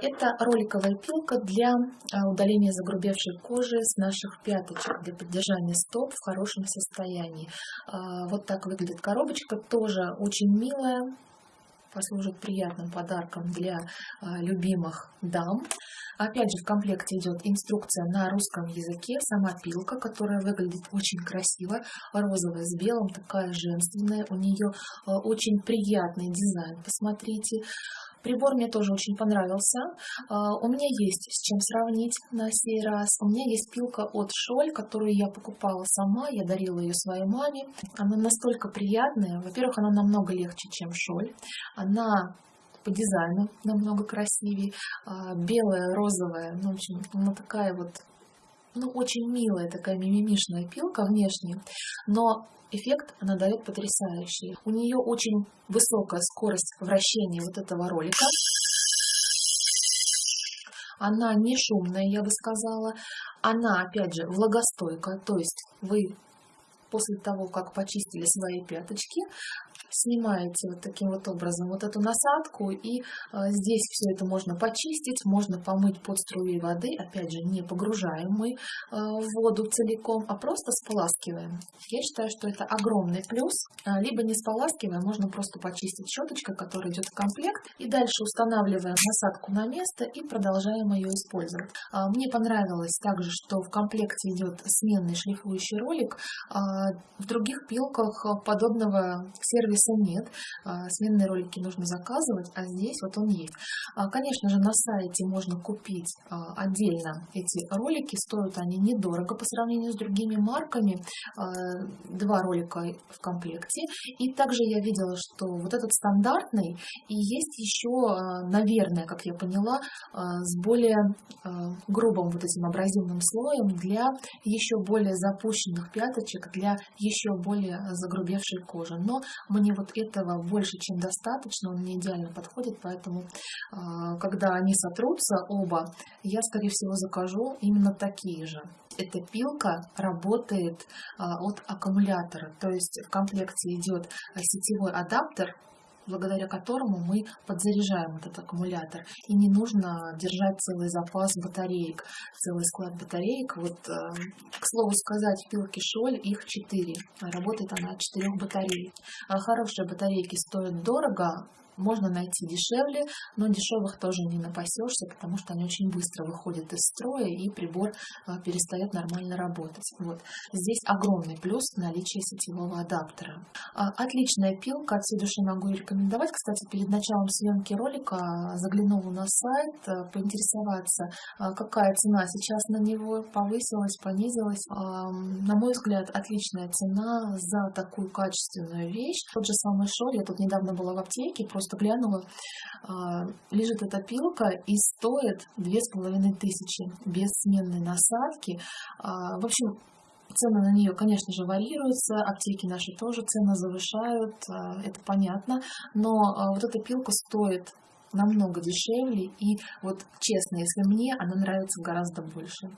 Это роликовая пилка для а, удаления загрубевшей кожи с наших пяточек, для поддержания стоп в хорошем состоянии. А, вот так выглядит коробочка, тоже очень милая, послужит приятным подарком для любимых дам. Опять же, в комплекте идет инструкция на русском языке, сама пилка, которая выглядит очень красиво, розовая с белым, такая женственная, у нее очень приятный дизайн, посмотрите. Прибор мне тоже очень понравился. А, у меня есть с чем сравнить на сей раз. У меня есть пилка от Шоль, которую я покупала сама, я дарила ее своей маме. Она настолько приятная. Во-первых, она намного легче, чем Шоль. Она по дизайну намного красивее. А, белая, розовая, ну, в общем, она такая вот ну, очень милая такая мимимишная пилка внешне, но эффект она дает потрясающий. У нее очень высокая скорость вращения вот этого ролика. Она не шумная, я бы сказала. Она, опять же, влагостойкая, то есть вы после того, как почистили свои пяточки, снимаете вот таким вот образом вот эту насадку, и а, здесь все это можно почистить, можно помыть под струей воды, опять же, не погружаем мы а, в воду целиком, а просто споласкиваем. Я считаю, что это огромный плюс, а, либо не споласкиваем, можно просто почистить щеточкой, которая идет в комплект, и дальше устанавливаем насадку на место и продолжаем ее использовать. Мне понравилось также, что в комплекте идет сменный шлифующий ролик, в других пилках подобного сервиса нет, а, сменные ролики нужно заказывать, а здесь вот он есть. А, конечно же, на сайте можно купить а, отдельно эти ролики, стоят они недорого по сравнению с другими марками, два ролика в комплекте. И также я видела, что вот этот стандартный, и есть еще, наверное, как я поняла, с более грубым вот этим абразивным слоем для еще более запущенных пяточек, для еще более загрубевшей кожи. Но мне вот этого больше, чем достаточно, он мне идеально подходит, поэтому, а, когда они сотрутся оба, я, скорее всего, закажу именно такие же. Эта пилка работает а, от аккумулятора, то есть в комплекте идет сетевой адаптер, благодаря которому мы подзаряжаем этот аккумулятор. И не нужно держать целый запас батареек, целый склад батареек. Вот, э, к слову сказать, в Шоль их 4. Работает она от 4 батареек. А хорошие батарейки стоят дорого, можно найти дешевле, но дешевых тоже не напасешься, потому что они очень быстро выходят из строя и прибор а, перестает нормально работать. Вот. Здесь огромный плюс наличие сетевого адаптера. А, отличная пилка, от всей души могу рекомендовать. Кстати, перед началом съемки ролика заглянула на сайт, а, поинтересоваться, какая цена сейчас на него, повысилась, понизилась. На мой взгляд, отличная цена за такую качественную вещь. Тот же самый шоль, я тут недавно была в аптеке, просто просто глянула, а, лежит эта пилка и стоит две с половиной тысячи без сменной насадки. А, в общем, Цены на нее, конечно же, варьируются, аптеки наши тоже цены завышают, а, это понятно, но вот эта пилка стоит намного дешевле, и вот честно, если мне, она нравится гораздо больше.